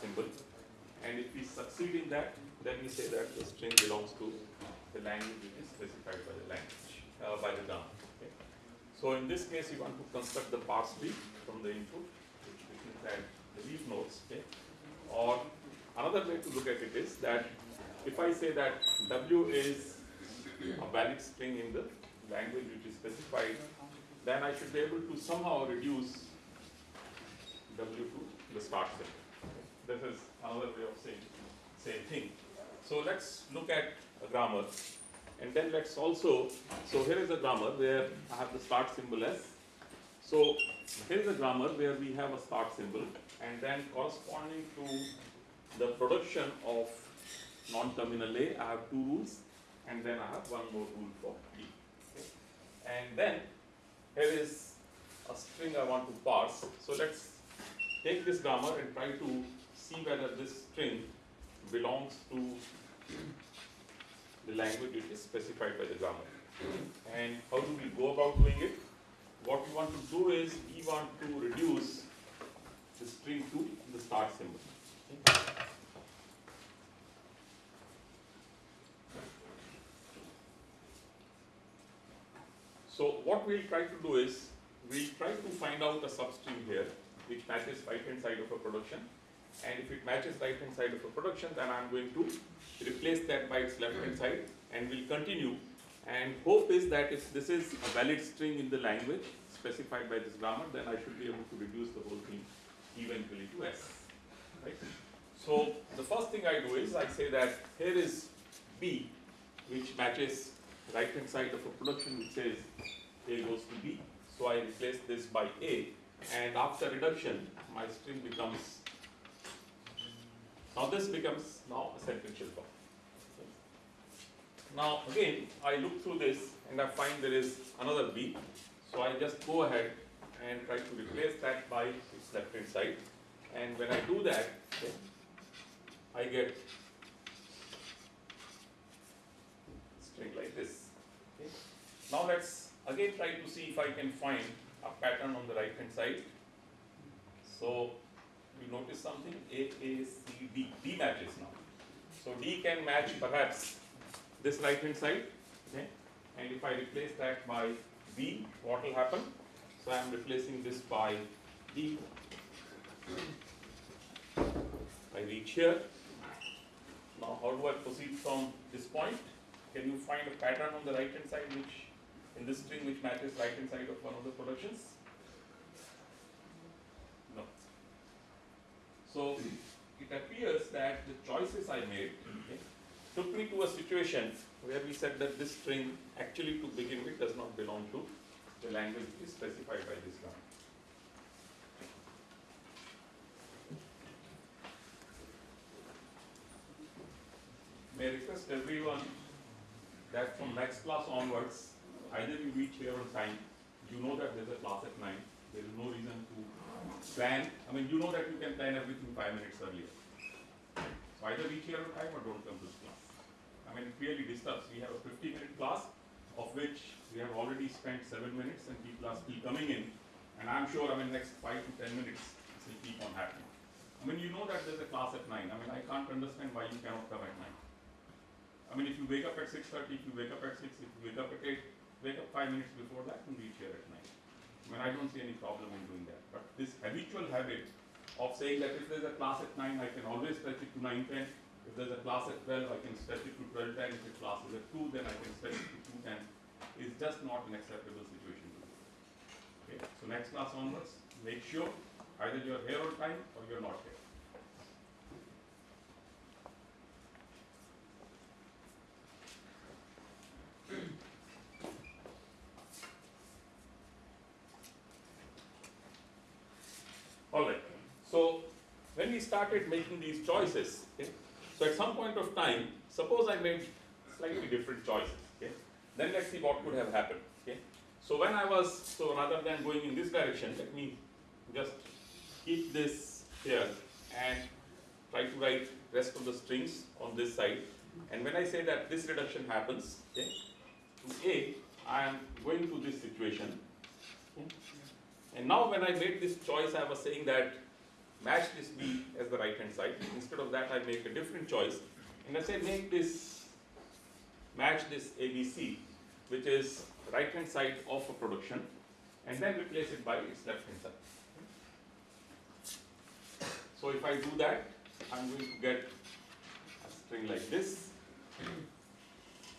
symbol. And if we succeed in that, then we say that the string belongs to the language which is specified by the language, uh, by the grammar. Okay. So in this case, you want to construct the parse tree from the input, which means that the leaf nodes. Okay. Or another way to look at it is that if I say that W is a valid string in the language which is specified, then I should be able to somehow reduce W to the start symbol. This is another way of saying same thing. So let's look at a grammar and then let's also, so here is a grammar where I have the start symbol S. So here is a grammar where we have a start symbol and then corresponding to the production of non-terminal A, I have two rules and then I have one more rule for B. And then here is a string I want to parse. So let's take this grammar and try to see whether this string belongs to the language which is specified by the grammar. And how do we go about doing it? What we want to do is we want to reduce the string to the start symbol. So what we'll try to do is, we'll try to find out a substring here which matches right hand side of a production. And if it matches right hand side of a production, then I'm going to replace that by its left hand side and we'll continue. And hope is that if this is a valid string in the language specified by this grammar, then I should be able to reduce the whole thing eventually to S. Right? So the first thing I do is I say that here is B, which matches right hand side of a production which says A goes to B. So I replace this by A and after reduction my string becomes now this becomes now a sentential form. Now again I look through this and I find there is another B. So I just go ahead and try to replace that by its left hand side. And when I do that, I get string like this. Okay. Now let's again try to see if I can find a pattern on the right hand side. So you notice something A, A, C, D. D matches now. So D can match perhaps this right hand side. Okay. And if I replace that by B, what will happen? So I am replacing this by D. I reach here. Now how do I proceed from this point? Can you find a pattern on the right hand side which in this string which matches right hand side of one of the productions? No. So it appears that the choices I made okay, took me to a situation where we said that this string actually to begin with does not belong to the language is specified by this grammar. May I request everyone that from next class onwards, either you reach here on time, you know that there's a class at nine, there is no reason to plan. I mean, you know that you can plan everything five minutes earlier. So either reach here on time or don't come to class. I mean, it really disturbs. We have a 50 minute class of which we have already spent seven minutes and people are still coming in. And I'm sure, I mean, next five to 10 minutes, it will keep on happening. I mean, you know that there's a class at nine. I mean, I can't understand why you cannot come at nine. I mean, if you wake up at 6.30, if you wake up at 6, if you wake up at 8, wake up five minutes before that and reach here at 9 mean, I don't see any problem in doing that, but this habitual habit of saying that if there's a class at nine, I can always stretch it to nine ten. If there's a class at twelve, I can stretch it to twelve ten. If the class is at two, then I can stretch it to two ten. Is just not an acceptable situation. Okay, so next class onwards, make sure either you're here on time or you're not here. Alright, so started making these choices, okay, so at some point of time, suppose I made slightly different choices, okay, then let's see what could have happened, okay. So when I was, so rather than going in this direction, let me just keep this here and try to write rest of the strings on this side. And when I say that this reduction happens, okay, to A, I am going to this situation. Okay. And now when I made this choice, I was saying that match this B as the right hand side. Instead of that, I make a different choice. And I say make this, match this ABC, which is right hand side of a production, and then replace it by its left hand side. So if I do that, I'm going to get a string like this.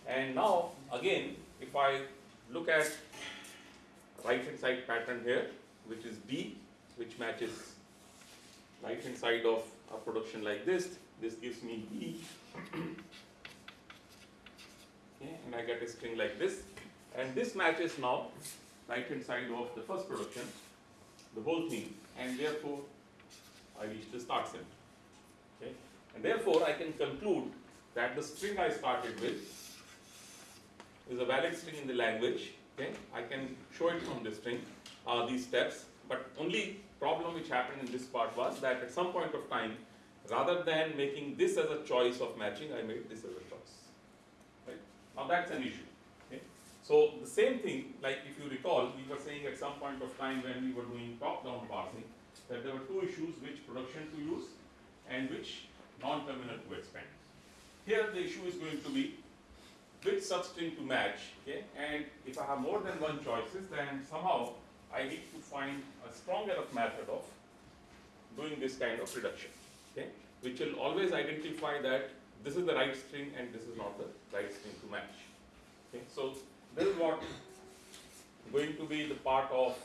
And now, again, if I look at right hand side pattern here, which is B, which matches right hand side of a production like this, this gives me E. okay, and I get a string like this. And this matches now right hand side of the first production, the whole thing, and therefore I reach the start center. Okay? And therefore I can conclude that the string I started with is a valid string in the language. Okay? I can show it from this string, uh, these steps, but only problem which happened in this part was that at some point of time, rather than making this as a choice of matching, I made this as a choice. Right? Now that's an issue. Okay? So the same thing, like if you recall, we were saying at some point of time when we were doing top-down parsing, that there were two issues, which production to use and which non-terminal to expand. Here the issue is going to be which substring to match, okay? And if I have more than one choices, then somehow I need to find a strong enough method of doing this kind of reduction, okay? Which will always identify that this is the right string and this is not the right string to match. Okay, so this is what going to be the part of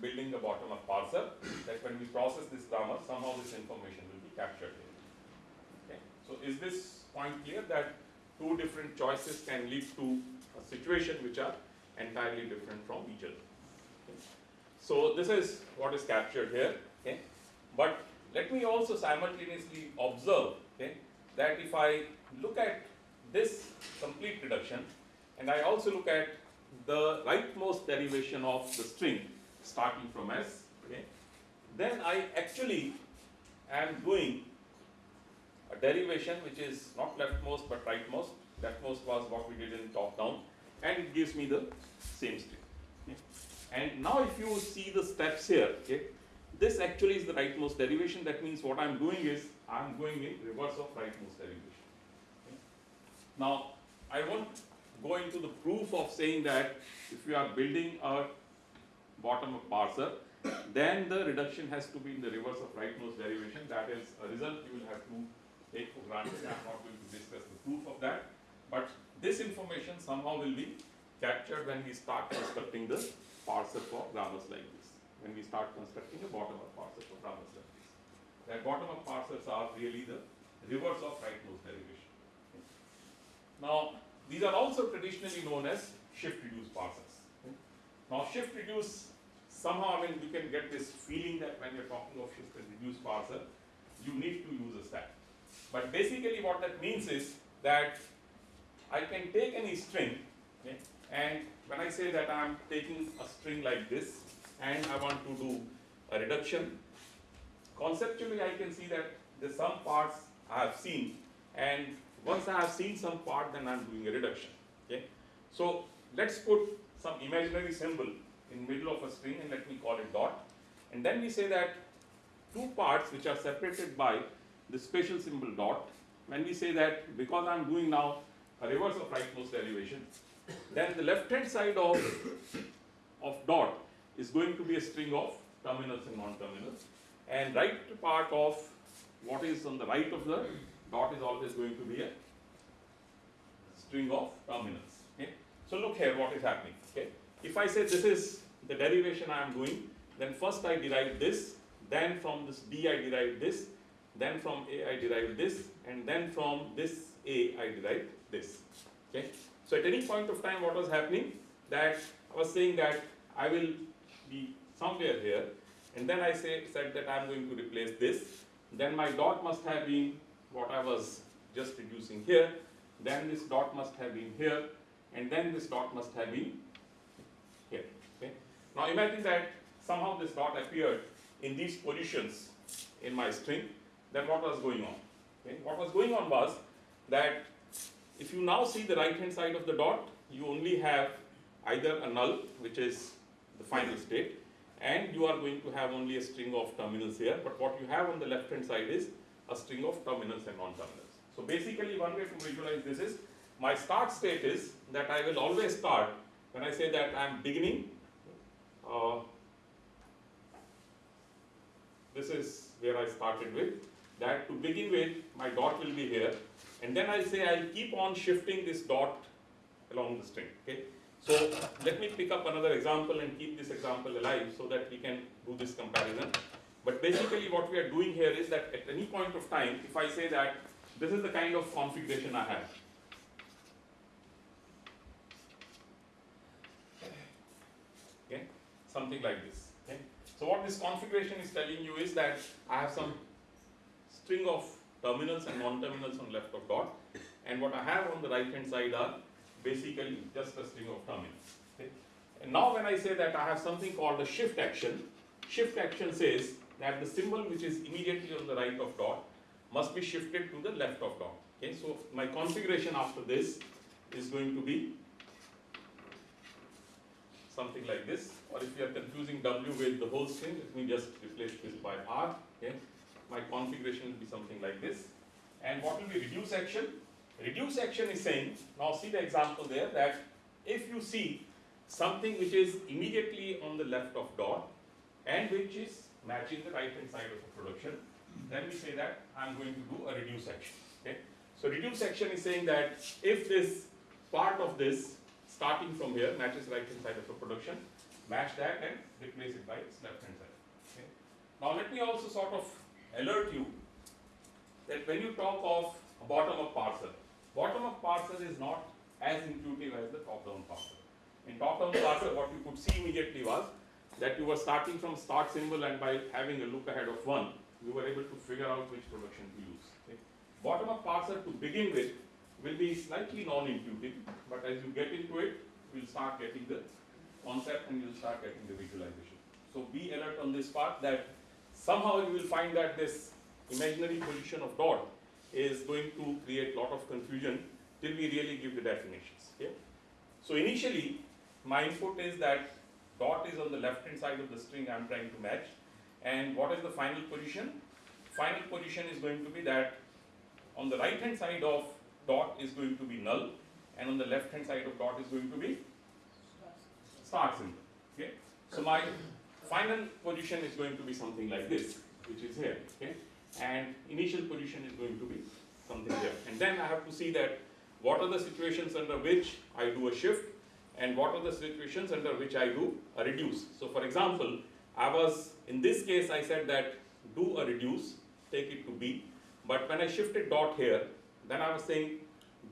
building the bottom-up parser, that when we process this grammar, somehow this information will be captured here. Okay, so is this point clear that two different choices can lead to a situation which are entirely different from each other? So this is what is captured here, okay? But let me also simultaneously observe, okay, that if I look at this complete reduction, and I also look at the rightmost derivation of the string, starting from S, okay, then I actually am doing a derivation which is not leftmost but rightmost. Leftmost was what we did in top down, and it gives me the same string. Okay. And now if you see the steps here, okay, this actually is the rightmost derivation. That means what I'm doing is I'm going in reverse of rightmost derivation. Okay. Now I won't go into the proof of saying that if you are building a bottom-up parser, then the reduction has to be in the reverse of rightmost derivation. That is a result you will have to take for granted. I am not going to discuss the proof of that. But this information somehow will be captured when we start constructing the parser for grammars like this. When we start constructing a bottom-up parser for grammars like this. That bottom-up parsers are really the reverse of rightmost derivation. Now, these are also traditionally known as shift-reduce parsers. Now, shift-reduce somehow, I mean, you can get this feeling that when you're talking of shift and reduce parser, you need to use a stack. But basically what that means is that I can take any string, okay, and when I say that I'm taking a string like this, and I want to do a reduction, conceptually I can see that the some parts I have seen, and once I have seen some part, then I'm doing a reduction, okay. So let's put some imaginary symbol in middle of a string and let me call it dot. And then we say that two parts which are separated by the special symbol dot, when we say that because I'm doing now a reverse of rightmost derivation, then the left hand side of, of dot is going to be a string of terminals and non-terminals. And right part of what is on the right of the dot is always going to be a string of terminals. Okay? So look here what is happening. Okay? If I say this is the derivation I am doing, then first I derive this, then from this D I derive this, then from A I derive this, and then from this A I derive this. Okay? So at any point of time what was happening? That I was saying that I will be somewhere here, and then I say said that I am going to replace this. Then my dot must have been what I was just reducing here, then this dot must have been here, and then this dot must have been here. Okay? Now imagine that somehow this dot appeared in these positions in my string, then what was going on? Okay? What was going on was that if you now see the right hand side of the dot, you only have either a null, which is the final state, and you are going to have only a string of terminals here, but what you have on the left hand side is a string of terminals and non-terminals. So basically one way to visualize this is, my start state is that I will always start, when I say that I am beginning, uh, this is where I started with, that to begin with, my dot will be here, and then I'll say I'll keep on shifting this dot along the string, okay? So let me pick up another example and keep this example alive so that we can do this comparison. But basically what we are doing here is that at any point of time, if I say that this is the kind of configuration I have. Okay, something like this. Okay. So what this configuration is telling you is that I have some string of terminals and non-terminals on left of dot, and what I have on the right hand side are basically just a string of terminals. Okay. And now when I say that I have something called a shift action, shift action says that the symbol which is immediately on the right of dot must be shifted to the left of dot. Okay, so my configuration after this is going to be something like this, or if you are confusing W with the whole string, let me just replace this by R. Okay, my configuration will be something like this. And what will be reduce action? Reduce action is saying, now see the example there, that if you see something which is immediately on the left of dot and which is matching the right hand side of the production, then we say that I'm going to do a reduce action. Okay? So reduce action is saying that if this part of this starting from here matches right hand side of the production, match that and replace it by its left hand side. Okay? Now let me also sort of alert you that when you talk of bottom-up parser, bottom-up parser is not as intuitive as the top-down parser. In top-down parser, what you could see immediately was that you were starting from start symbol and by having a look ahead of one, you were able to figure out which production to use. Okay? Bottom-up parser to begin with will be slightly non-intuitive, but as you get into it, you'll start getting the concept and you'll start getting the visualization. So be alert on this part that somehow you will find that this imaginary position of dot is going to create lot of confusion till we really give the definitions. Okay? So initially, my input is that dot is on the left hand side of the string I am trying to match and what is the final position? Final position is going to be that on the right hand side of dot is going to be null and on the left hand side of dot is going to be star symbol. Okay? So my final position is going to be something like this, which is here. Okay? And initial position is going to be something here. And then I have to see that what are the situations under which I do a shift and what are the situations under which I do a reduce. So for example, I was, in this case I said that do a reduce, take it to B, but when I shifted dot here, then I was saying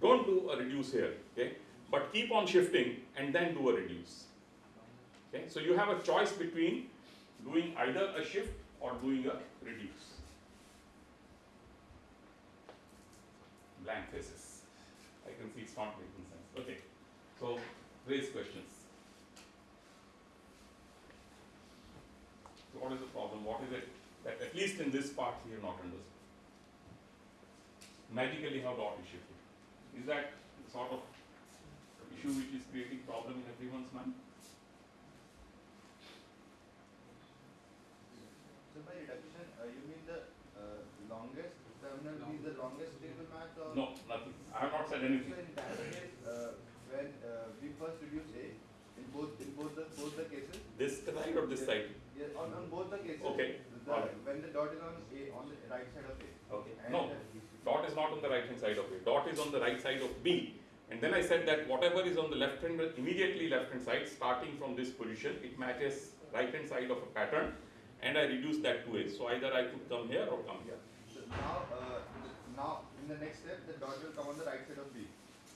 don't do a reduce here, okay, but keep on shifting and then do a reduce. Okay, so you have a choice between doing either a shift or doing a reduce. Blank faces. I can see it's not making sense. Okay, so raise questions. So what is the problem? What is it that at least in this part we have not understood? Magically how dot is shifting. Is that the sort of issue which is creating problem in everyone's mind? So by reduction, uh, you mean the uh, longest terminal be the longest stable match or? No, nothing. I have So anything. in that uh, when uh, we first reduce A, in both, in both the, both the cases? This side or this side? Yeah, on, on both the cases. Okay, the- alright. When the dot is on A, on the right side of A. Okay. And, No, dot is not on the right hand side of A. Dot is on the right side of B. And then I said that whatever is on the left hand, immediately left hand side, starting from this position, it matches right hand side of a pattern. And I reduce that to A. So either I could come here or come here. So now, uh, now, in the next step, the dot will come on the right side of B.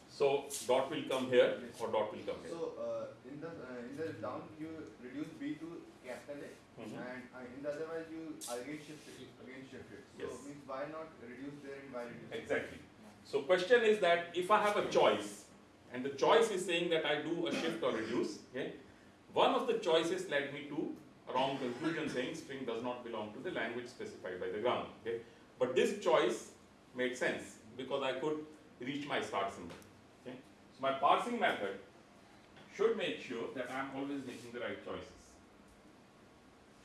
So dot will come here or dot will come here. So, uh, in the, uh, in the down, you reduce B to capital A. Mhm. And uh, in the other one, you again shift it, again shift it. So Yes. means why not reduce there and why reduce? Exactly. So question is that if I have a choice, and the choice is saying that I do a shift or reduce, okay, one of the choices led me to a wrong conclusion saying string does not belong to the language specified by the grammar. Okay, but this choice made sense because I could reach my start symbol. Okay? So my parsing method should make sure that I'm always making the right choices.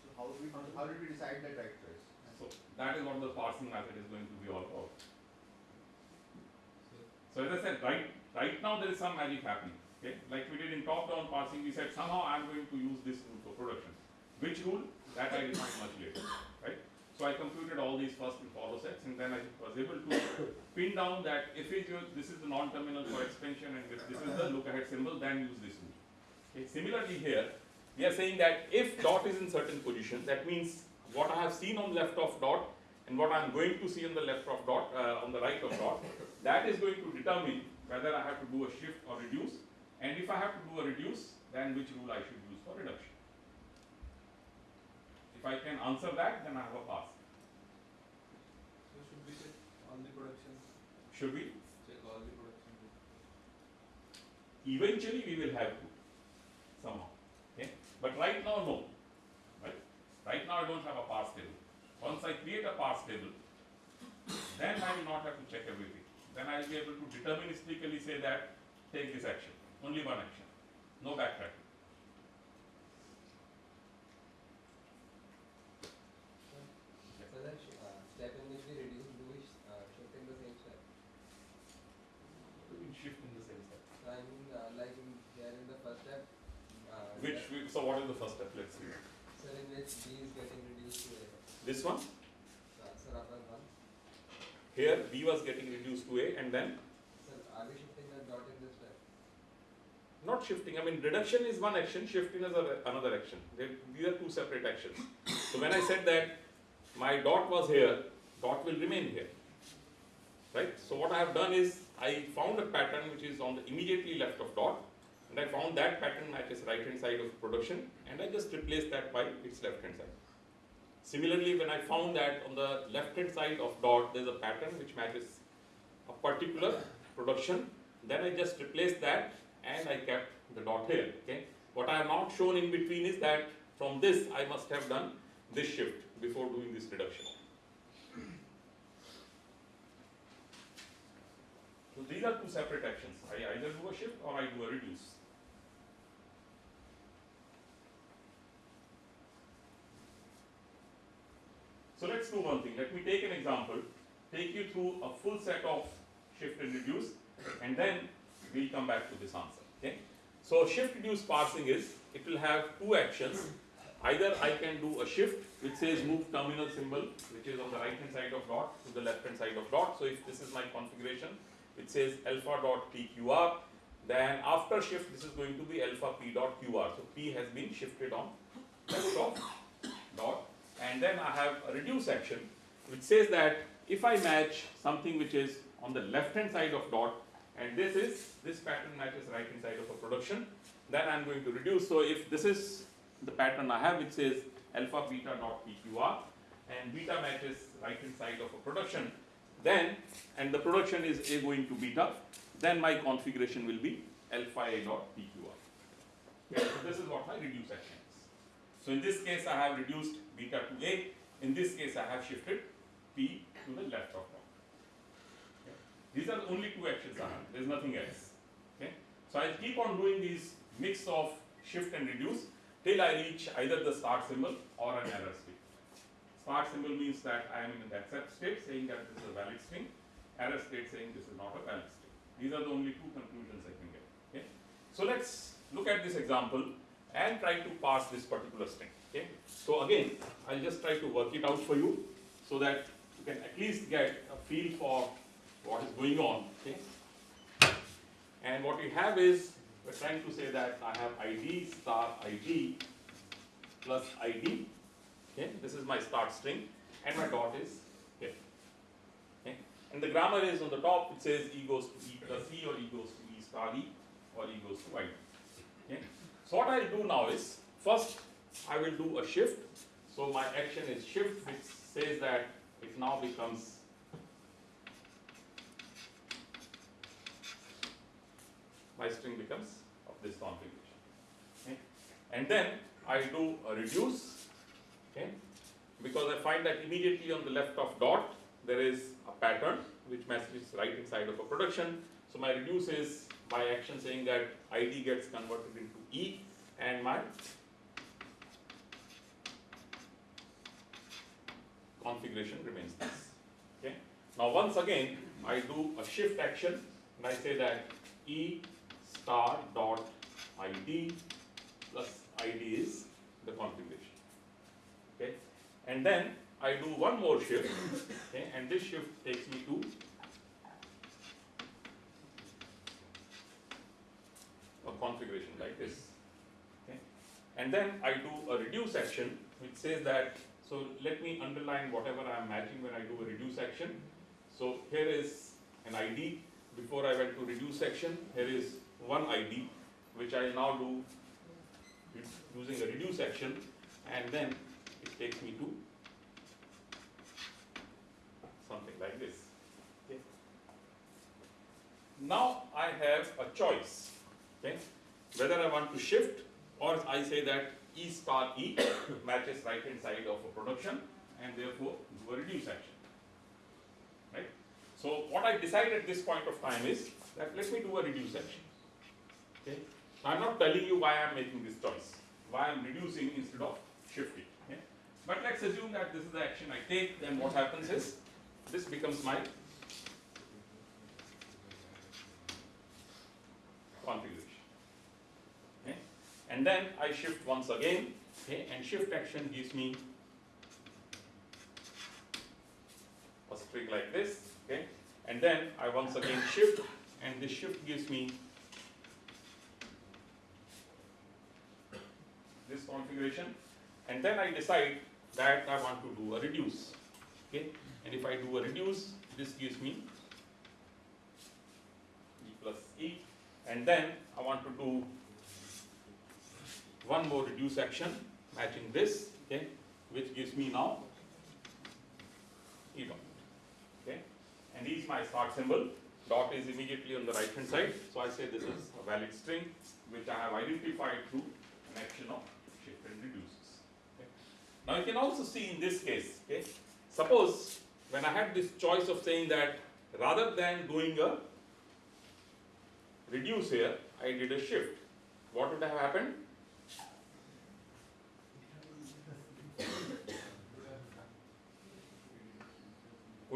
So how do we, how did we decide that right choice? So that is what the parsing method is going to be all about. So as I said, right, right now there is some magic happening. Okay, like we did in top-down parsing, we said somehow I'm going to use this rule for production. Which rule? That I defined much later, right? These first and follow sets, and then I was able to pin down that if use, this is the non-terminal for expansion, and if this is the look-ahead symbol, then use this rule. Okay, similarly here, we are saying that if dot is in certain position, that means what I have seen on the left of dot and what I am going to see on the left of dot, uh, on the right of dot, that is going to determine whether I have to do a shift or reduce, and if I have to do a reduce, then which rule I should use for reduction. If I can answer that, then I have a pass. So should we check all the production, Should we? check all the production? Eventually, we will have to somehow. Okay, but right now, no. Right? Right now, I don't have a parse table. Once I create a parse table, then I will not have to check everything. Then I will be able to deterministically say that take this action, only one action, no backtracking. So that sh- uh, step in which we reduce, do we sh- uh, shift in the same step? We will shift in the same step. So I mean, uh, like in here in the first step, uh, Which, that- we- so what is the first step? Let's sir in which B is getting reduced to A. This one, sir, after one, here B was getting reduced to A, and then sir, are we shifting the dot in this step? not shifting. I mean, reduction is one action, shifting is another action. They, these are two separate actions. So when I said that my dot was here, dot will remain here. Right? So what I have done is I found a pattern which is on the immediately left of dot, and I found that pattern matches right hand side of production, and I just replaced that by its left hand side. Similarly, when I found that on the left hand side of dot there is a pattern which matches a particular production, then I just replaced that and I kept the dot here. Okay. What I have not shown in between is that from this I must have done this shift before doing this reduction. So these are two separate actions. I either do a shift or I do a reduce. So let's do one thing. Let me take an example, take you through a full set of shift and reduce, and then we'll come back to this answer. Okay? So shift reduce parsing is it will have two actions. Either I can do a shift which says move terminal symbol, which is on the right hand side of dot to the left hand side of dot. So if this is my configuration, it says alpha dot PQR, then after shift this is going to be alpha P dot QR. So P has been shifted on left of dot and then I have a reduce action which says that if I match something which is on the left hand side of dot and this is this pattern matches right hand side of a production then I'm going to reduce. So if this is the pattern I have which says alpha beta dot PQR and beta matches right hand side of a production then and the production is A going to beta then my configuration will be alpha A dot PQR okay, so this is what my reduce action so in this case, I have reduced beta to A. In this case, I have shifted P to the left of dot. Okay. These are the only two actions I have. There is nothing else. Okay. So I'll keep on doing these mix of shift and reduce till I reach either the start symbol or an error state. Start symbol means that I am in that accept state saying that this is a valid string. Error state saying this is not a valid string. These are the only two conclusions I can get. Okay. So let's look at this example and try to parse this particular string. Okay. So again, I'll just try to work it out for you so that you can at least get a feel for what is going on. Okay. And what we have is we're trying to say that I have ID star ID plus ID. Okay. This is my start string and my dot is here. Okay. And the grammar is on the top. It says E goes to E plus E or E goes to E star E or E goes to ID. Okay. So what I'll do now is, first I will do a shift. So my action is shift which says that it now becomes my string becomes of this configuration. Okay. And then I do a reduce, okay, because I find that immediately on the left of dot there is a pattern which matches right inside of a production. So my reduce is by action saying that ID gets converted into E and my configuration remains this. Okay. Now once again, I do a shift action and I say that E star dot ID plus ID is the configuration. Okay. And then I do one more shift, okay, and this shift takes me to a configuration like this. Okay. And then I do a reduce action which says that, so let me underline whatever I am matching when I do a reduce action. So here is an ID, before I went to reduce action, here is one ID which I now do using a reduce action and then it takes me to something like this. Okay. Now I have a choice, okay, whether I want to shift or I say that E star E matches right hand side of a production and therefore do a reduce action. Right? So what I decide at this point of time is that let me do a reduce action. Okay? I'm not telling you why I'm making this choice, why I'm reducing instead of shifting. Okay? But let's assume that this is the action I take, then what happens is this becomes my configuration. Okay? And then I shift once again, okay, and shift action gives me a string like this, okay, and then I once again shift, and this shift gives me this configuration, and then I decide that I want to do a reduce, okay, and if I do a reduce, this gives me E plus E, and then I want to do one more reduce action matching this, okay, which gives me now E dot, okay, and E is my start symbol, dot is immediately on the right hand side, so I say this is a valid string which I have identified through an action of shift and reduces. Okay. Now you can also see in this case, okay, suppose when I had this choice of saying that rather than doing a reduce here, I did a shift. What would have happened?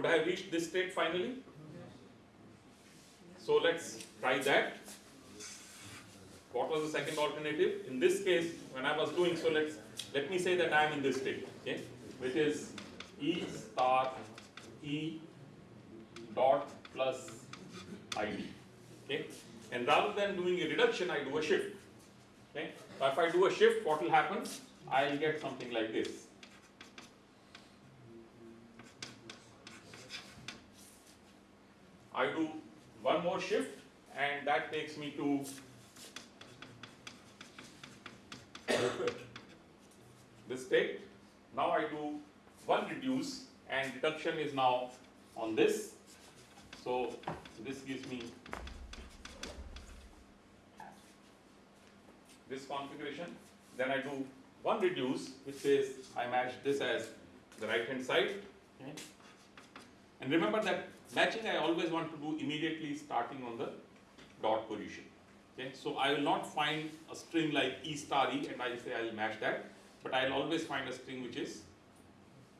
Would I have reached this state finally? So let's try that. What was the second alternative? In this case, when I was doing so, let's let me say that I am in this state, okay, which is E star E dot plus ID. Okay? And rather than doing a reduction, I do a shift. Okay? So if I do a shift, what will happen? I'll get something like this. I do one more shift and that takes me to this state. Now I do one reduce and reduction is now on this. So this gives me this configuration. Then I do one reduce which says I match this as the right hand side. Okay. And remember that matching I always want to do immediately starting on the dot position. Okay, so I will not find a string like E star E and I say I will match that, but I will always find a string which is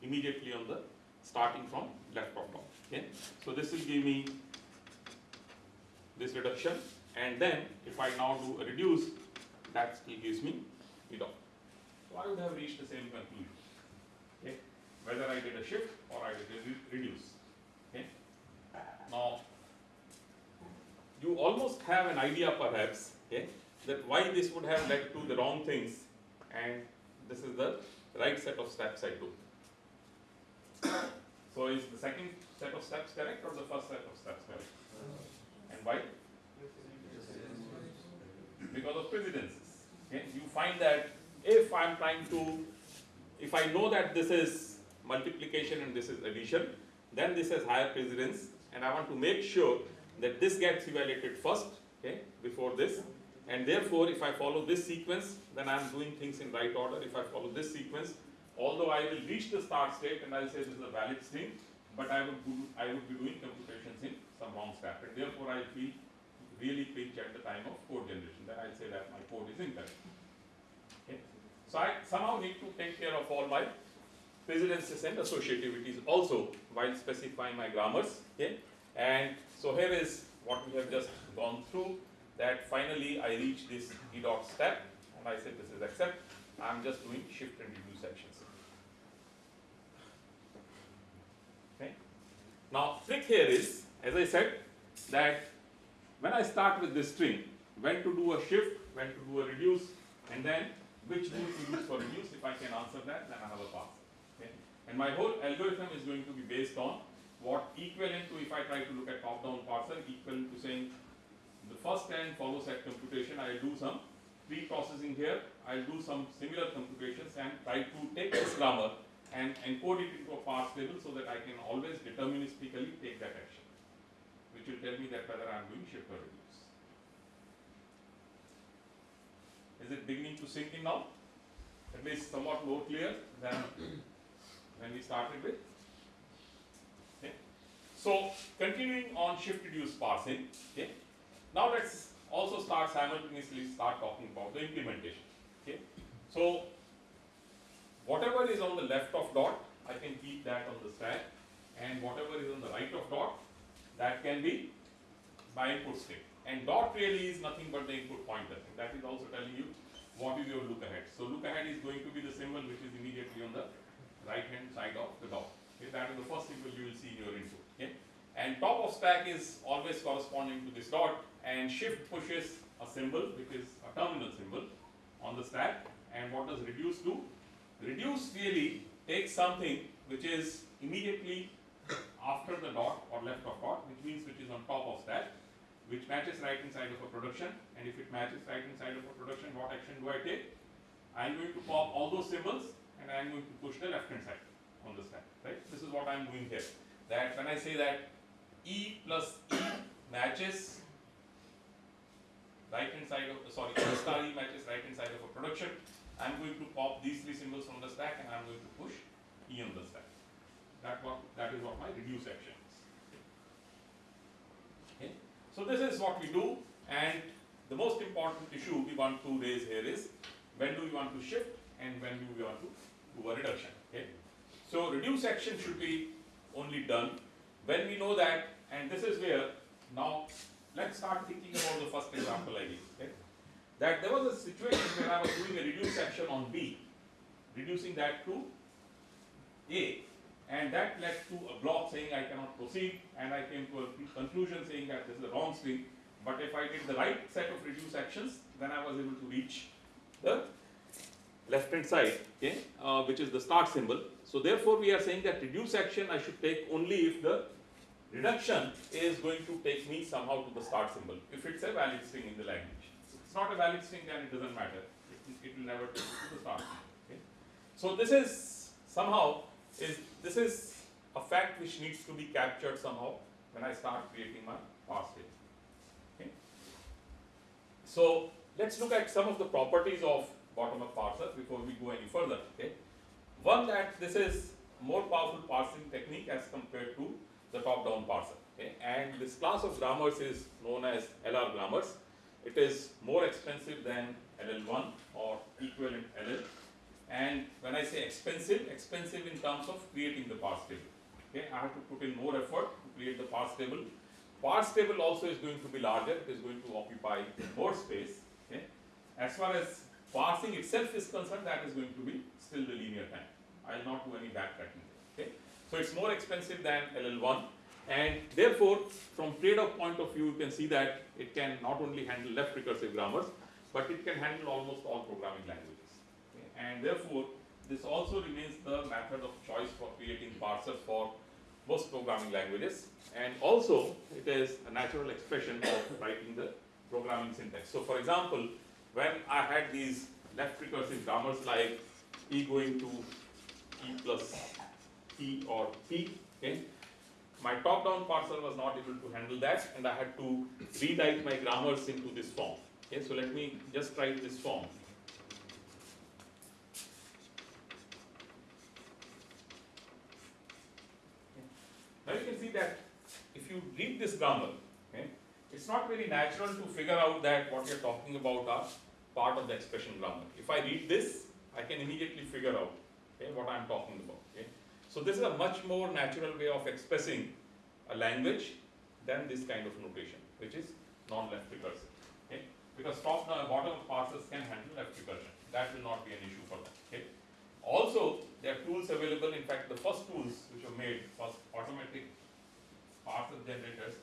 immediately on the starting from left of top. Okay, so this will give me this reduction, and then if I now do a reduce, that still gives me E dot. So I would have reached the same conclusion. Okay, whether I did a shift or I did a re- reduce. Now you almost have an idea perhaps, okay, that why this would have led to the wrong things and this is the right set of steps I took. So is the second set of steps correct or the first set of steps correct? And why? Because of precedences. Okay, you find that if I'm trying to, if I know that this is multiplication and this is addition, then this has higher precedence and I want to make sure that this gets evaluated first, okay, before this. And therefore, if I follow this sequence, then I'm doing things in right order. If I follow this sequence, although I will reach the start state and I'll say this is a valid string, but I would I would be doing computations in some wrong step, and therefore I feel really pinch at the time of code generation, that I'll say that my code is incorrect. Okay? So I somehow need to take care of all my precedences and associativities also while specifying my grammars, okay? And so here is what we have just gone through, that finally I reach this E dot step, and I say this is accept, I'm just doing shift and reduce actions. Okay? Now, trick here is, as I said, that when I start with this string, when to do a shift, when to do a reduce, and then which rule to use for reduce, if I can answer that, then I have a pass. And my whole algorithm is going to be based on what equivalent to, if I try to look at top-down parser, equivalent to saying the first and follow set computation, I'll do some pre-processing here, I'll do some similar computations and try to take this grammar and encode it into a parse table so that I can always deterministically take that action, which will tell me that whether I'm doing shift or reduce. Is it beginning to sink in now? At least somewhat more clear than when we started with? Okay. So continuing on shift reduce parsing, okay. Now let's also start simultaneously start talking about the implementation. Okay. So whatever is on the left of dot, I can keep that on the stack, and whatever is on the right of dot, that can be by input string. And dot really is nothing but the input pointer. That is also telling you what is your look ahead. So look ahead is going to be the symbol which is immediately on the right hand side of the dot. Okay, that is the first symbol you will see in your input. Okay. And top of stack is always corresponding to this dot and shift pushes a symbol which is a terminal symbol on the stack. And what does reduce do? Reduce really takes something which is immediately after the dot or left of dot, which means which is on top of stack, which matches right hand side of a production. And if it matches right hand side of a production, what action do I take? I'm going to pop all those symbols and I'm going to push the left hand side on the stack, right? This is what I'm doing here. That when I say that E plus E matches right hand side of, sorry, star E matches right hand side of a production, I'm going to pop these three symbols from the stack and I'm going to push E on the stack. That what, that is what my reduce action is. Okay. So this is what we do and the most important issue we want to raise here is when do we want to shift and when do we want to do a reduction. Okay. So reduce action should be only done when we know that, and this is where now let's start thinking about the first example I gave. Okay. That there was a situation where I was doing a reduce action on B, reducing that to A, and that led to a block saying I cannot proceed, and I came to a conclusion saying that this is a wrong string. But if I did the right set of reduce actions, then I was able to reach the left hand side, okay, uh, which is the start symbol. So therefore, we are saying that reduce action I should take only if the reduction is going to take me somehow to the start symbol. If it's a valid string in the language, if it's not a valid string, then it doesn't matter. It, it will never take you to the start. Symbol, okay. So this is somehow is this is a fact which needs to be captured somehow when I start creating my table. Okay. So let's look at some of the properties of bottom-up parser before we go any further. Okay. One that this is more powerful parsing technique as compared to the top-down parser. Okay. And this class of grammars is known as LR grammars. It is more expensive than LL1 or equivalent LL. And when I say expensive, expensive in terms of creating the parse table. Okay, I have to put in more effort to create the parse table. Parse table also is going to be larger, it is going to occupy more space. Okay. As far as parsing itself is concerned, that is going to be still the linear time. I will not do any backtracking. Okay. So it's more expensive than LL1 and therefore from trade-off point of view you can see that it can not only handle left recursive grammars but it can handle almost all programming languages. Okay. And therefore this also remains the method of choice for creating parsers for most programming languages and also it is a natural expression of writing the programming syntax. So for example, when I had these left recursive grammars like e going to e plus p or p, okay, my top-down parser was not able to handle that and I had to rewrite my grammars into this form. Okay, so let me just write this form. Now you can see that if you read this grammar, it's not very natural to figure out that what you're talking about are part of the expression grammar. If I read this, I can immediately figure out okay, what I'm talking about. Okay. So this is a much more natural way of expressing a language than this kind of notation, which is non-left recursive. Okay. Because top down bottom parsers can handle left recursion. That will not be an issue for them. Okay. Also, there are tools available. In fact, the first tools which were made, first automatic parser generators,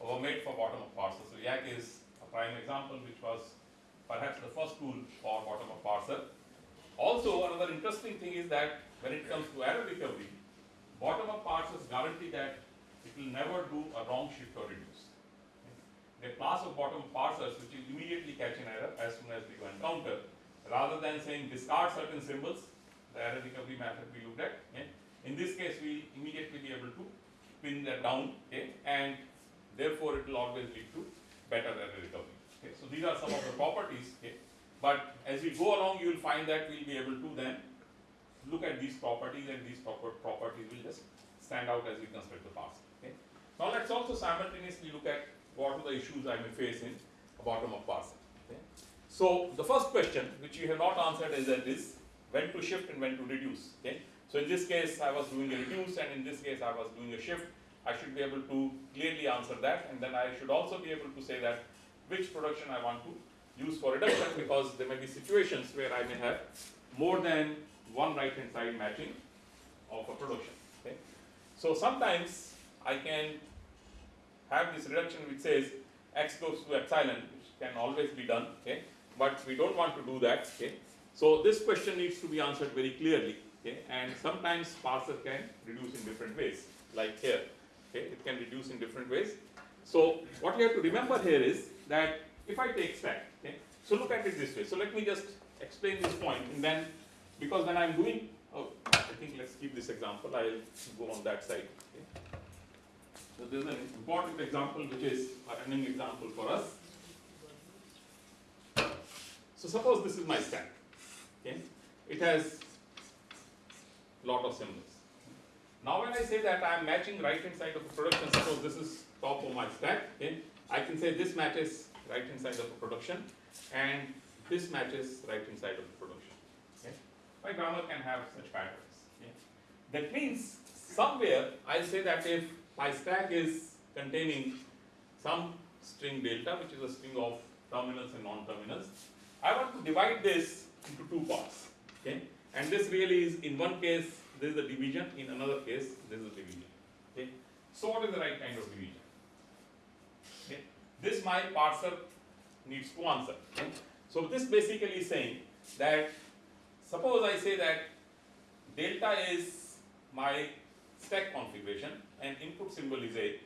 were made for bottom up parsers. So Yacc is a prime example, which was perhaps the first tool for bottom up parser. Also, another interesting thing is that when it comes to error recovery, bottom up parsers guarantee that it will never do a wrong shift or reduce. The class of bottom up parsers which will immediately catch an error as soon as we go encounter, rather than saying discard certain symbols, the error recovery method we looked at. Okay. In this case, we immediately be able to pin that down, okay, and therefore it will always lead to better error recovery. Okay. So these are some of the properties. Okay. But as we go along, you will find that we'll be able to then look at these properties, and these proper properties will just stand out as we construct the parser. Okay. Now let's also simultaneously look at what are the issues I may face in a bottom-up parser. Okay. So the first question, which you have not answered, is that is when to shift and when to reduce. Okay. So in this case, I was doing a reduce, and in this case, I was doing a shift. I should be able to clearly answer that, and then I should also be able to say that which production I want to use for reduction, because there may be situations where I may have more than one right-hand side matching of a production. Okay. So sometimes I can have this reduction which says x goes to epsilon, which can always be done, okay, but we don't want to do that, okay. So this question needs to be answered very clearly, okay, and sometimes parser can reduce in different ways, like here, okay, it can reduce in different ways. So what you have to remember here is that if I take stack, okay, so look at it this way. So let me just explain this point, and then because when I'm doing, oh, I think let's keep this example. I'll go on that side. Okay. So this is an important example, which is a running example for us. So suppose this is my stack. Okay, it has lot of symbols. Now when I say that I am matching right hand side of the production, suppose this is top of my stack. Okay, I can say this matches right hand side of the production, and this matches right hand side of the production. Okay, my grammar can have such patterns. Okay? That means somewhere I'll say that if my stack is containing some string delta, which is a string of terminals and non-terminals, I want to divide this into two parts. Okay, and this really is in one case this is a division, in another case this is a division. Okay, so what is the right kind of division? Okay, this my parser needs to answer. Okay? So this basically is saying that suppose I say that delta is my stack configuration and input symbol is A,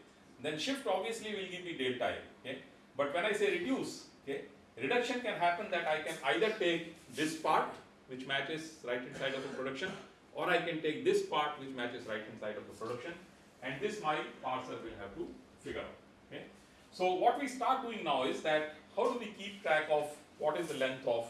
then shift obviously will give me delta A. Okay? But when I say reduce, okay, reduction can happen that I can either take this part which matches right hand side of the production or I can take this part which matches right hand side of the production and this my parser will have to figure out. Okay? So what we start doing now is that how do we keep track of what is the length of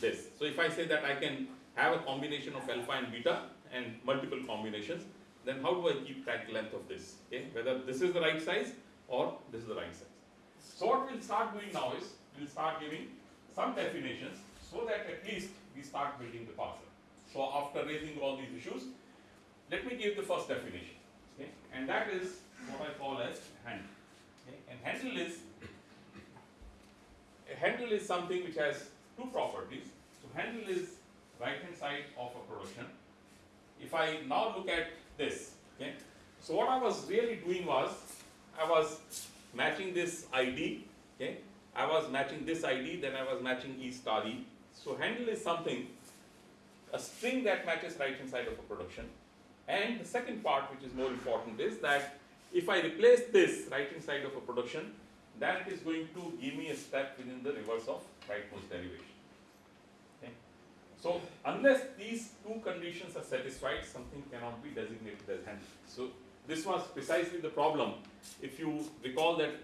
this? So if I say that I can have a combination of alpha and beta and multiple combinations, then how do I keep track length of this? Okay? Whether this is the right size or this is the right size. So what we'll start doing now is we'll start giving some definitions so that at least we start building the parser. So after raising all these issues, let me give the first definition. Okay? And that is what I call as handle. Okay? And handle is a handle is something which has two properties. So handle is right hand side of a production. If I now look at this, okay, so what I was really doing was I was matching this ID, okay, I was matching this ID, then I was matching E star E. So handle is something, a string that matches right hand side of a production. And the second part, which is more important, is that if I replace this right hand side of a production, then it is going to give me a step within the reverse of rightmost derivation. Okay. So unless these two conditions are satisfied, something cannot be designated as handle. So this was precisely the problem. If you recall that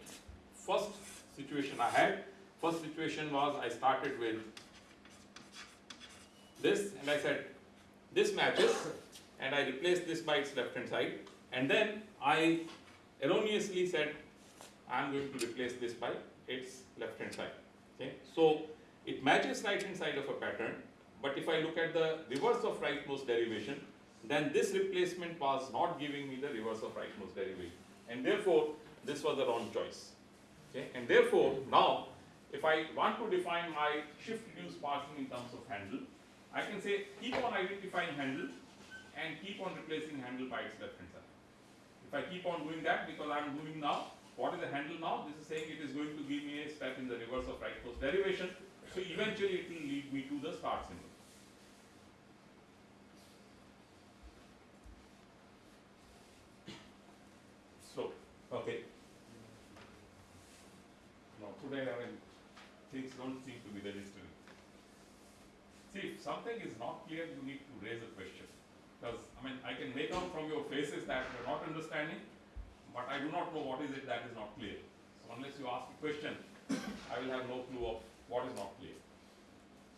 first situation I had, first situation was I started with this and I said this matches and I replaced this by its left hand side and then I erroneously said I am going to replace this by its left hand side. Okay, so it matches right hand side of a pattern, but if I look at the reverse of rightmost derivation, then this replacement was not giving me the reverse of rightmost derivation, and therefore this was the wrong choice. Okay, and therefore now if I want to define my shift reduce parsing in terms of handle, I can say keep on identifying handle and keep on replacing handle by its left hand side. If I keep on doing that because I am doing now, what is the handle now? This is saying it is going to give me a step in the reverse of right rightmost derivation. So eventually it will lead me to the start symbol. So, okay. Now today I mean, things don't seem to be registering. Something is not clear, you need to raise a question. Because, I mean, I can make out from your faces that you're not understanding, but I do not know what is it that is not clear. So unless you ask a question, I will have no clue of what is not clear.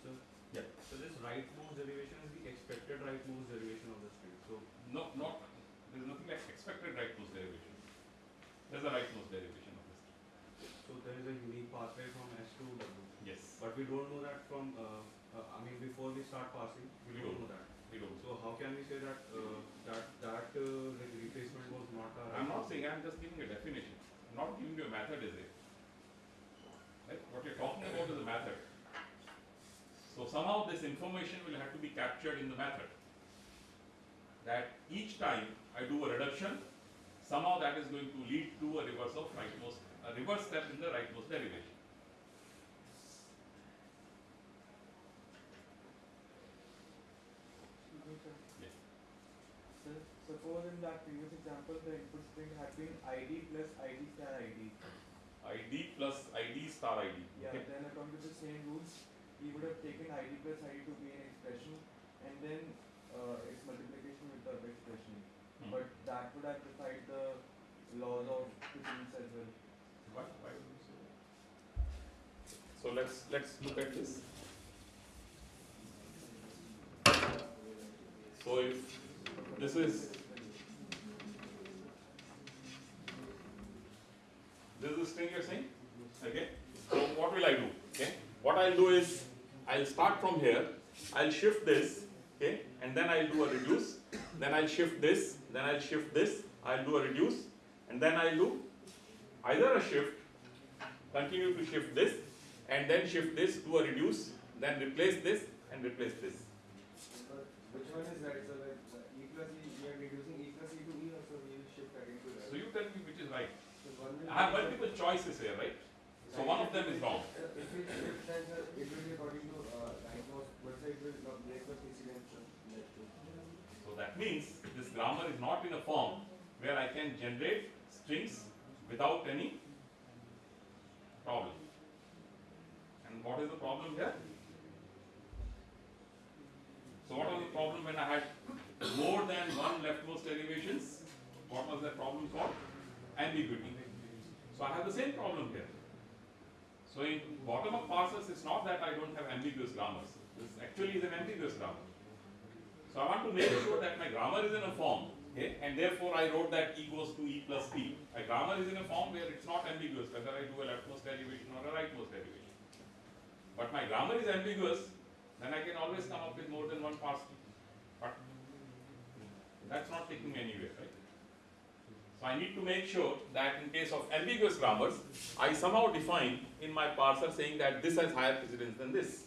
So, Yeah. so this rightmost derivation is the expected rightmost derivation of the string. So, No, not, there's nothing like expected rightmost derivation. There's a rightmost derivation of this. so there is a unique pathway from S to W. Yes, But we don't know that from, uh, before we start passing, we don't know that. we don't. So how can we say that, uh, that, that, uh, like replacement was not a. I'm not saying, I'm just giving a definition. I'm not giving you a method, is it? Right? What you're talking about is a method. So somehow this information will have to be captured in the method. That each time I do a reduction, somehow that is going to lead to a reverse of rightmost, a reverse step in the rightmost derivation. Yes. Sir, suppose in that previous the input string had been ID plus ID star ID. ID plus ID star ID. Yeah, Okay. then according to the same rules, he would have taken ID plus ID to be an expression and then uh, its multiplication with the expression. Hmm. But that would have defied the laws of physics as well. Why, why would you say that? So let's, let's look at this. So if this is, this is the string you're saying, okay? So what will I do, okay? What I'll do is, I'll start from here, I'll shift this, okay? And then I'll do a reduce, then I'll shift this, then I'll shift this, I'll do a reduce, and then I'll do either a shift, continue to shift this, and then shift this to a reduce, then replace this and replace this. Which one is right? So like uh, E plus E, we are reducing E plus E to E, or so we will shift again to right. So you tell me which is right. So one will I have multiple choices here, right? So one of them is wrong. If we shift, then it will be according to uh, rightmost, but sir, it will not break the precedence. sir, like to- So that means this grammar is not in a form where I can generate strings without any problem. And what is the problem here? So what was the problem when I had more than one leftmost derivations? What was that problem called? Ambiguity. So I have the same problem here. So in bottom-up parsers, it's not that I don't have ambiguous grammars. This actually is an ambiguous grammar. So I want to make sure that my grammar is in a form, okay, and therefore I wrote that e goes to e plus p. My grammar is in a form where it's not ambiguous whether I do a leftmost derivation or a rightmost derivation. But my grammar is ambiguous, then I can always come up with more than one parser. But that's not taking me anywhere, right? So I need to make sure that in case of ambiguous grammars, I somehow define in my parser saying that this has higher precedence than this.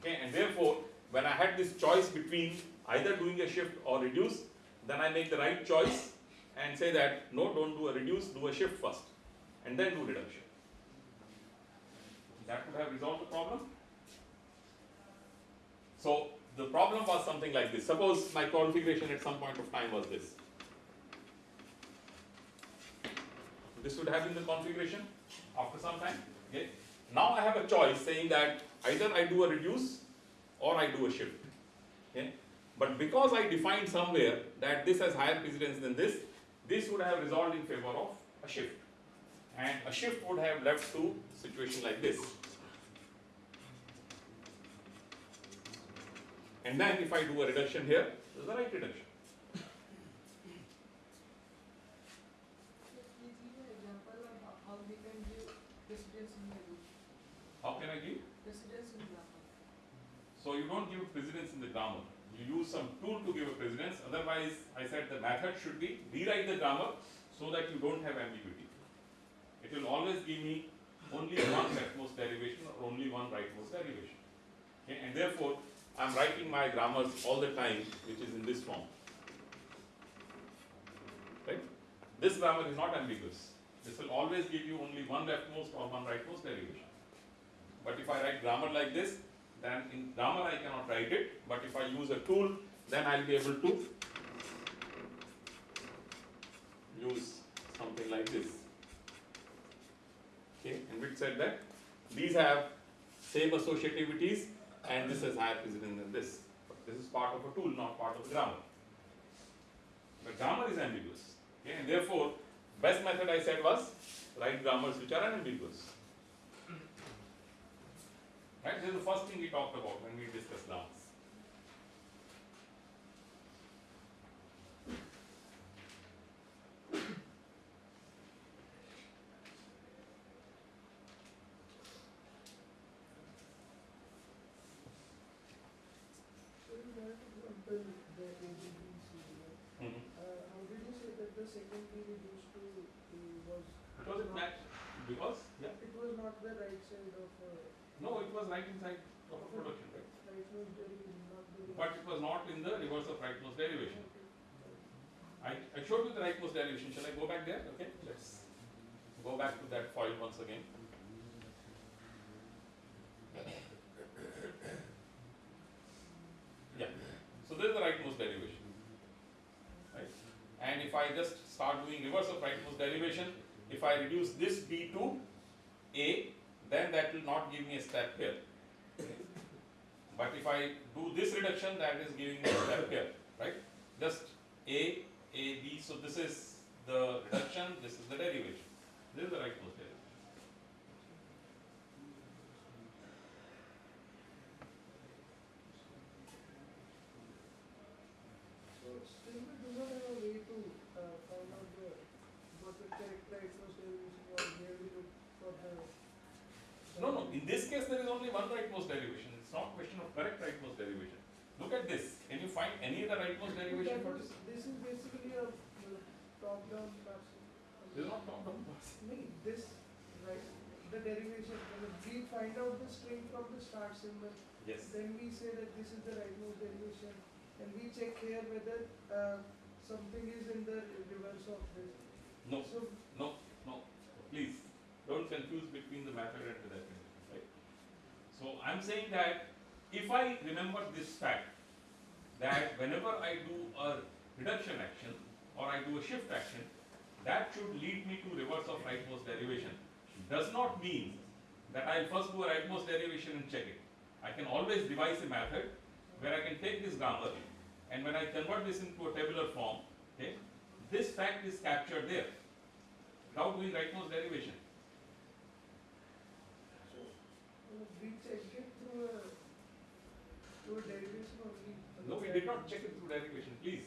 Okay, and therefore, when I had this choice between either doing a shift or reduce, then I make the right choice and say that no, don't do a reduce, do a shift first, and then do reduction. That would have resolved the problem. So the problem was something like this. Suppose my configuration at some point of time was this. This would have been the configuration after some time. Okay. Now I have a choice saying that either I do a reduce or I do a shift. Okay. But because I defined somewhere that this has higher precedence than this, this would have resolved in favor of a shift. And a shift would have led to situation like this. And then if I do a reduction here, this is the right reduction. Please give an example of how- how we How can I give? Precedence in grammar. So you don't give precedence in the grammar. You use some tool to give a precedence. Otherwise, I said the method should be rewrite the grammar so that you don't have ambiguity. It will always give me only one leftmost derivation or only one rightmost derivation. Okay? And therefore, I am writing my grammars all the time, which is in this form. Right? This grammar is not ambiguous. This will always give you only one leftmost or one rightmost derivation. But if I write grammar like this, then in grammar I cannot write it, but if I use a tool, then I'll be able to use something like this. Okay, and which said that these have same associativities and this has higher precedence than this. But this is part of a tool, not part of the grammar. But grammar is ambiguous. Okay, and therefore, best method I said was write grammars which are unambiguous. Right? This is the first thing we talked about when we discussed grammars. So you have to compare the A, B, B, C, right? Mhm. Uh, how did you say that the second P reduced to P was? Because it matched. Because yeah. It was not the right side of, uh, No, it was right inside of a production, right? right was derivation, not the. But it was not in the reverse of rightmost derivation. Okay. I, I showed you the rightmost derivation. Shall I go back there? Okay, let's go back to that file once again. Yeah, so this is the rightmost derivation. Right? And if I just start doing reverse of rightmost derivation, if I reduce this b to a, then that will not give me a step here. But if I do this reduction, that is giving me a step here, right? Just a, a, b, so this is the reduction, this is the derivation. This is the rightmost derivation. Still we do not have a way to, uh, find out the, what the correct rightmost derivation was, where we look for the. No, no, in this case, there is only one rightmost derivation. It's not a question of correct rightmost derivation. Look at this. Can you find any other rightmost derivation for this? This is basically a This is not top down pass. No, this, right, the derivation, we find out the string from the start symbol, Yes. then we say that this is the rightmost derivation, and we check here whether, uh, something is in the reverse of this. No, So, no, no. Please, don't confuse between the method and the definition, right? So I'm saying that if I remember this fact, that whenever I do a reduction action or I do a shift action, that should lead me to reverse of rightmost derivation. Does not mean that I'll first do a rightmost derivation and check it. I can always devise a method where I can take this grammar and when I convert this into a tabular form, okay, this fact is captured there without doing rightmost derivation. uh, we check it through a, through a derivation only. No, we did not check it through derivation, please.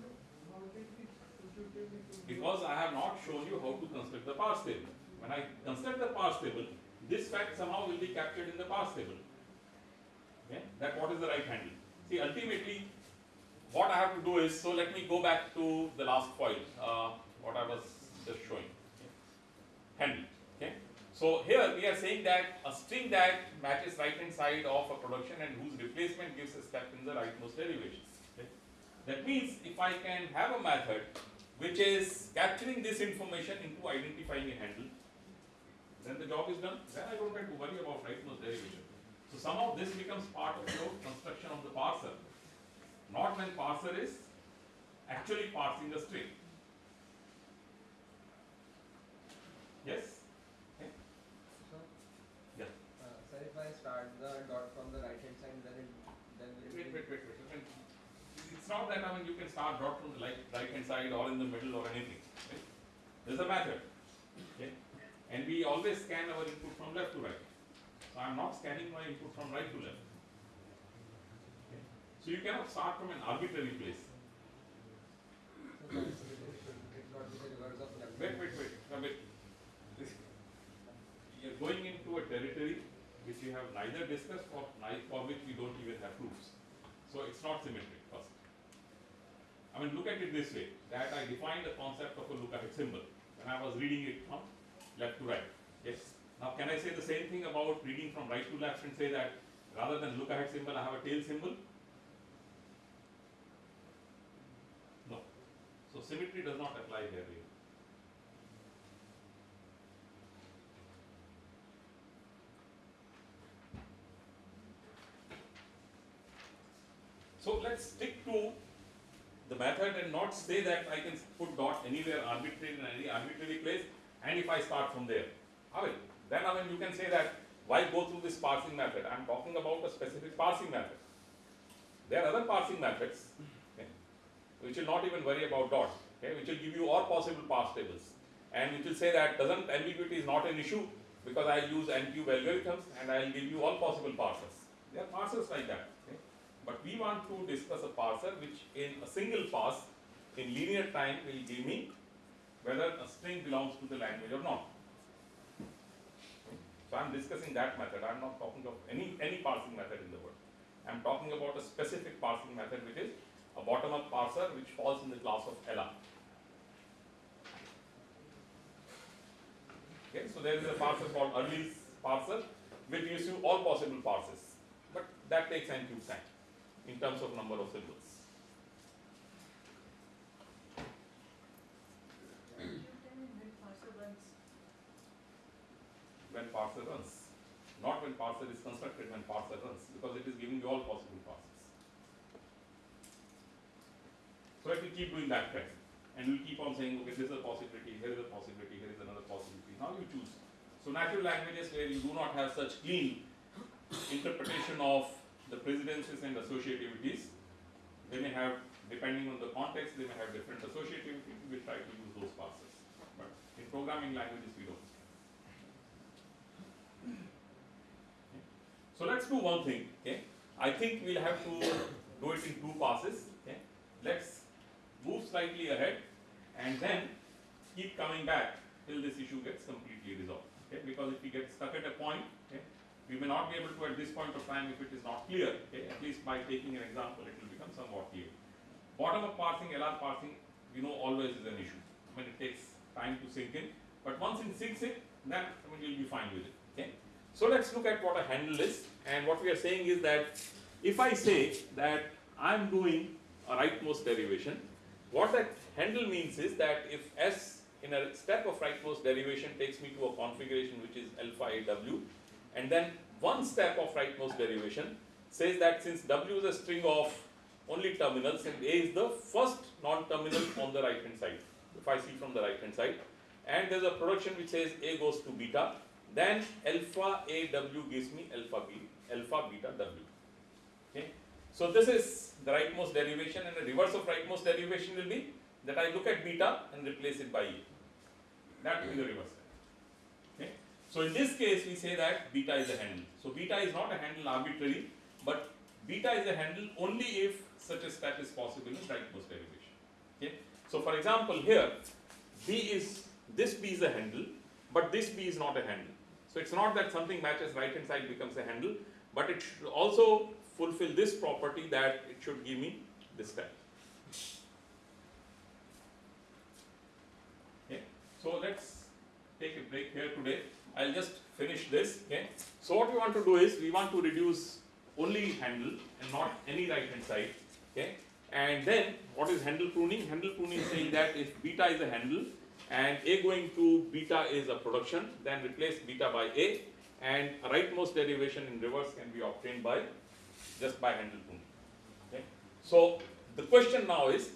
No, How did we compute it? Because I have not shown you how to construct the parse table. When I construct the parse table, this fact somehow will be captured in the parse table. Okay, that what is the right handle. See, ultimately, what I have to do is, so let me go back to the last point, uh, what I was just showing. Okay. Handle, okay. So here we are saying that a string that matches right hand side of a production and whose replacement gives a step in the rightmost derivation. Okay. That means if I can have a method which is capturing this information into identifying a handle, then the job is done. Then I don't have to worry about rightmost derivation. So somehow this becomes part of your construction of the parser, not when parser is actually parsing a string. Yes? So, Yeah. uh, sir, if I start the dot from the right hand side, then it, then will it Wait, be- wait, wait, wait. I mean, It's not that, I mean, you can start dot from the right, right hand side or in the middle or anything, right? There's a method, okay? And we always scan our input from left to right. So I'm not scanning my input from right to left. Okay? So you cannot start from an arbitrary place. Wait, wait, wait, now wait. This- Your going into a territory which we have neither discussed or for which we don't even have proofs. So it's not symmetric. I mean, look at it this way, that I defined the concept of a look-ahead symbol when I was reading it from left to right. Yes. Now, can I say the same thing about reading from right to left and say that rather than look-ahead symbol, I have a tail symbol? No. So symmetry does not apply here. really. So let's stick to the method and not say that I can put dot anywhere arbitrary in any arbitrary place and if I start from there. I will. Then I mean you can say that why go through this parsing method? I am talking about a specific parsing method. There are other parsing methods okay, which will not even worry about dot, okay, which will give you all possible parse tables and which will say that doesn't ambiguity is not an issue because I use n-cube algorithms and I will give you all possible parsers. There are parsers like that. But we want to discuss a parser which in a single pass in linear time will give me whether a string belongs to the language or not. So I am discussing that method. I am not talking of any, any parsing method in the world. I am talking about a specific parsing method which is a bottom-up parser which falls in the class of LR. Okay, so there is a parser called Earley parser which gives you all possible parses. But that takes n cube time in terms of number of symbols. Hmm. When parser runs, not when parser is constructed, when parser runs, because it is giving you all possible parsers. So it will keep doing that trend, and will keep on saying, okay, this is a possibility, here is a possibility, here is another possibility. Now you choose. So natural languages where you do not have such clean interpretation of the precedences and associativities, they may have, depending on the context, they may have different associativity, we try to use those passes. But in programming languages, we don't. So let's do one thing, okay? I think we'll have to do it in two passes, okay? Let's move slightly ahead and then keep coming back till this issue gets completely resolved, okay? Because if we get stuck at a point, okay, we may not be able to at this point of time if it is not clear, okay? At least by taking an example, it will become somewhat clear. Bottom-up parsing, LR parsing, we know always is an issue. I mean, it takes time to sink in, but once it sinks in, then I mean, you'll be fine with it, okay? So let's look at what a handle is, and what we are saying is that if I say that I'm doing a rightmost derivation, what that handle means is that if S in a step of rightmost derivation takes me to a configuration which is alpha AW, and then one step of rightmost derivation says that since W is a string of only terminals and A is the first non-terminal on the right hand side, if I see from the right hand side, and there's a production which says A goes to beta, then alpha AW gives me alpha B, alpha beta W. Okay? So this is the rightmost derivation and the reverse of rightmost derivation will be that I look at beta and replace it by A. That will be the reverse. So in this case we say that beta is a handle. So beta is not a handle arbitrary, but beta is a handle only if such a step is possible in rightmost derivation. Okay? So for example here, B is, this B is a handle, but this B is not a handle. So it's not that something matches right hand side becomes a handle, but it should also fulfill this property that it should give me this step. Okay, so let's take a break here today. I'll just finish this. Okay, so what we want to do is we want to reduce only handle and not any right hand side. Okay, and then what is handle pruning? Handle pruning is saying that if beta is a handle and A going to beta is a production, then replace beta by A and rightmost derivation in reverse can be obtained by just by handle pruning. Okay? So the question now is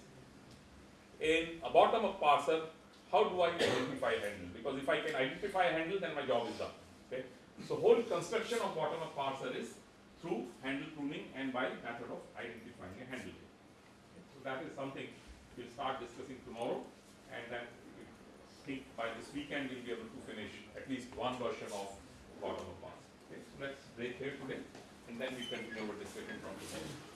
in a bottom-up parser, how do I identify a handle? Because if I can identify a handle, then my job is done. Okay? So whole construction of bottom-up parser is through handle pruning and by method of identifying a handle. Okay? So that is something we'll start discussing tomorrow, and then think by this weekend we'll be able to finish at least one version of bottom-up parser. Okay? So let's break here today, and then we continue our discussion from the